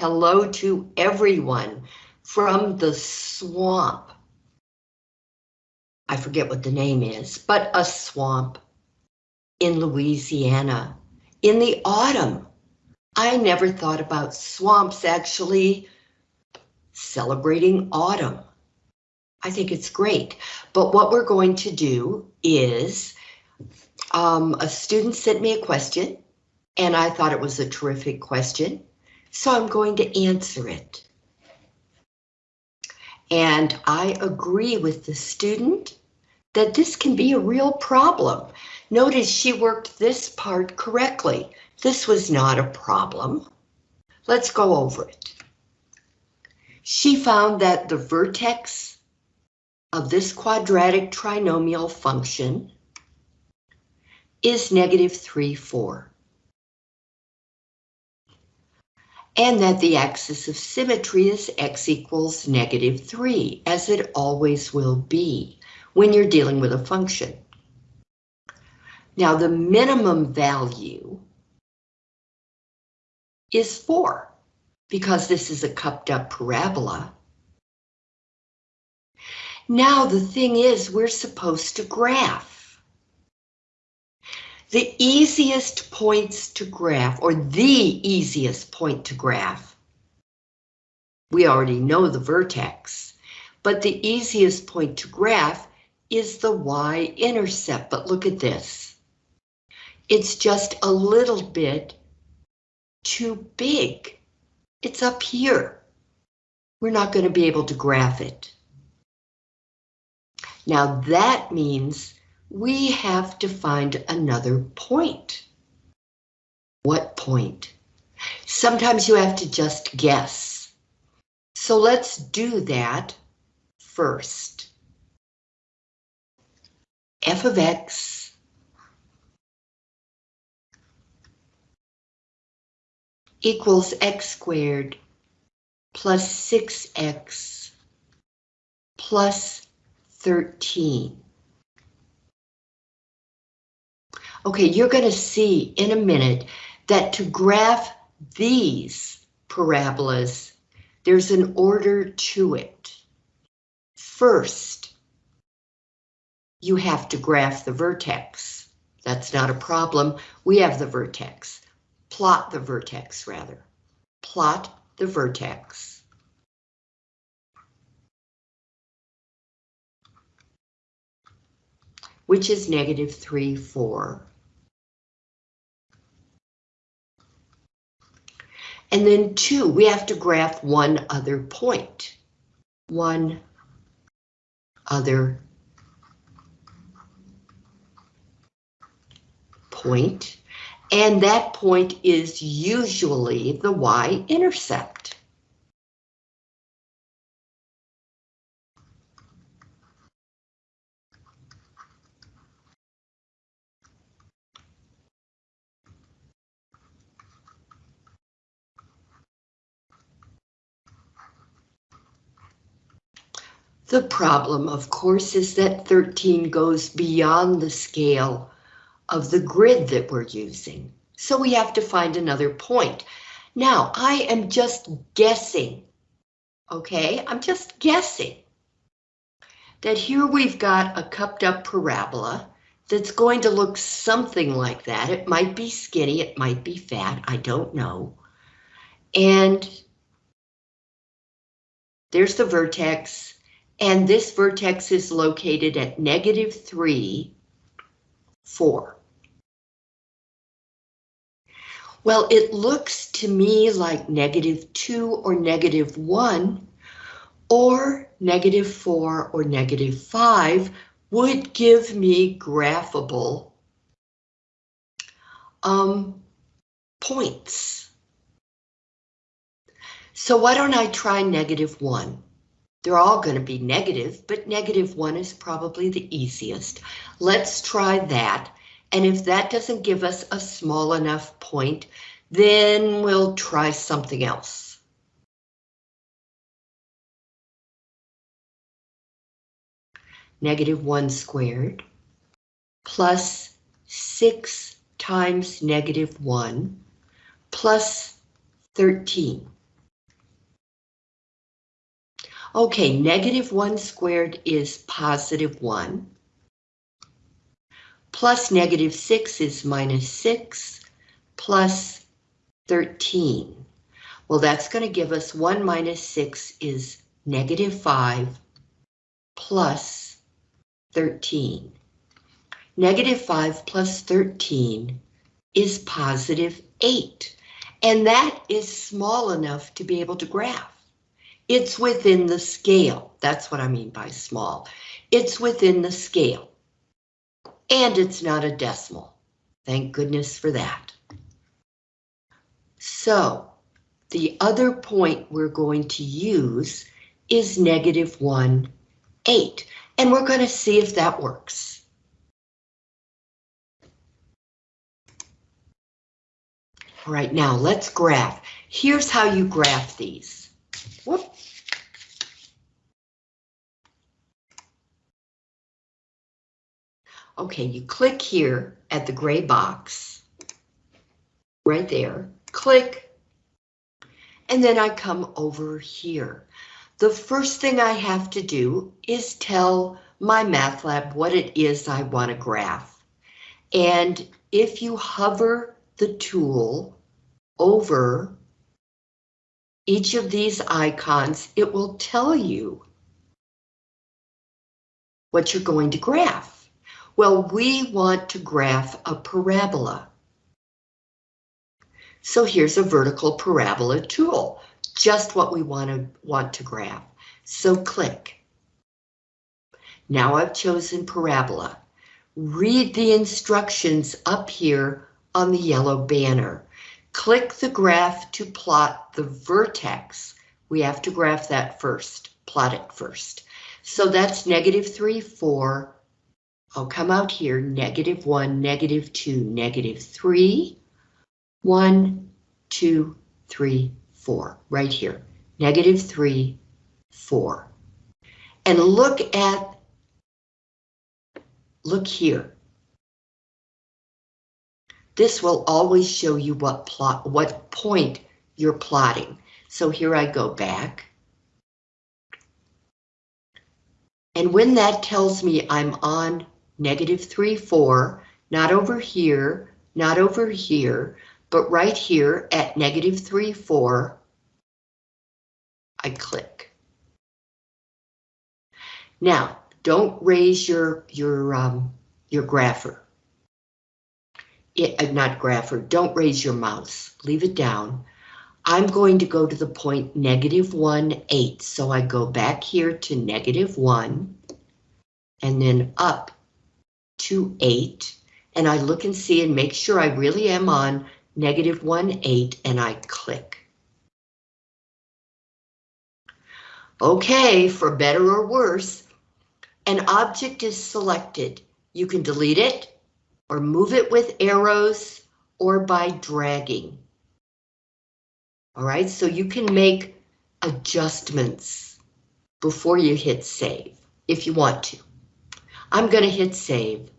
hello to everyone from the swamp. I forget what the name is, but a swamp in Louisiana in the autumn. I never thought about swamps actually celebrating autumn. I think it's great. But what we're going to do is um, a student sent me a question and I thought it was a terrific question. So I'm going to answer it. And I agree with the student that this can be a real problem. Notice she worked this part correctly. This was not a problem. Let's go over it. She found that the vertex of this quadratic trinomial function is negative 3, 4. And that the axis of symmetry is x equals negative 3, as it always will be when you're dealing with a function. Now the minimum value is 4, because this is a cupped up parabola. Now the thing is, we're supposed to graph. The easiest points to graph, or the easiest point to graph, we already know the vertex, but the easiest point to graph is the y-intercept, but look at this. It's just a little bit too big. It's up here. We're not going to be able to graph it. Now that means we have to find another point. What point? Sometimes you have to just guess. So let's do that first. f of x equals x squared plus 6x plus 13. Okay, you're going to see in a minute that to graph these parabolas, there's an order to it. First, you have to graph the vertex. That's not a problem. We have the vertex. Plot the vertex, rather. Plot the vertex. which is negative 3, 4. And then 2, we have to graph one other point. One other point, and that point is usually the y-intercept. The problem, of course, is that 13 goes beyond the scale of the grid that we're using. So we have to find another point. Now, I am just guessing, okay? I'm just guessing that here we've got a cupped up parabola that's going to look something like that. It might be skinny, it might be fat, I don't know. And there's the vertex, and this vertex is located at negative 3, 4. Well, it looks to me like negative 2 or negative 1 or negative 4 or negative 5 would give me graphable um, points. So why don't I try negative 1? They're all going to be negative, but negative 1 is probably the easiest. Let's try that. And if that doesn't give us a small enough point, then we'll try something else. Negative 1 squared plus 6 times negative 1 plus 13. Okay, negative 1 squared is positive 1. Plus negative 6 is minus 6, plus 13. Well, that's going to give us 1 minus 6 is negative 5 plus 13. Negative 5 plus 13 is positive 8. And that is small enough to be able to graph. It's within the scale. That's what I mean by small. It's within the scale. And it's not a decimal. Thank goodness for that. So the other point we're going to use is negative 1, 8. And we're going to see if that works. All right, now let's graph. Here's how you graph these. Whoop. Okay, you click here at the gray box. Right there, click. And then I come over here. The first thing I have to do is tell MyMathLab what it is I want to graph. And if you hover the tool over each of these icons, it will tell you what you're going to graph. Well, we want to graph a parabola. So here's a vertical parabola tool, just what we want to want to graph. So click. Now I've chosen parabola. Read the instructions up here on the yellow banner. Click the graph to plot the vertex. We have to graph that first, plot it first. So that's negative 3, 4. I'll come out here, negative 1, negative 2, negative 3, 1, 2, 3, 4, right here. Negative 3, 4. And look at, look here. This will always show you what plot, what point you're plotting. So here I go back. And when that tells me I'm on negative 3, 4, not over here, not over here, but right here at negative 3, 4, I click. Now, don't raise your, your, um, your grapher it, uh, not grapher, don't raise your mouse, leave it down. I'm going to go to the point negative 1, 8. So I go back here to negative 1 and then up to 8. And I look and see and make sure I really am on negative 1, 8 and I click. Okay, for better or worse, an object is selected. You can delete it, or move it with arrows or by dragging. All right, so you can make adjustments before you hit save if you want to. I'm going to hit save.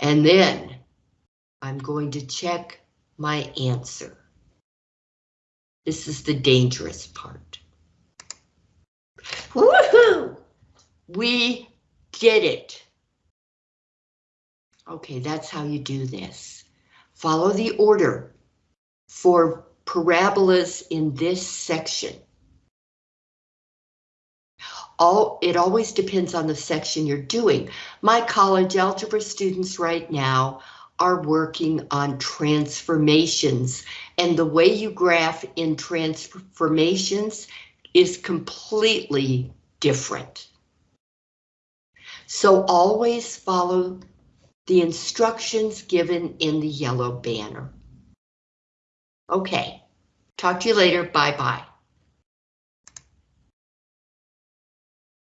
And then I'm going to check my answer. This is the dangerous part. Woohoo! We did it. Okay, that's how you do this. Follow the order for parabolas in this section. All, it always depends on the section you're doing. My college algebra students right now are working on transformations and the way you graph in transformations is completely different. So always follow the instructions given in the yellow banner. Okay, talk to you later. Bye-bye.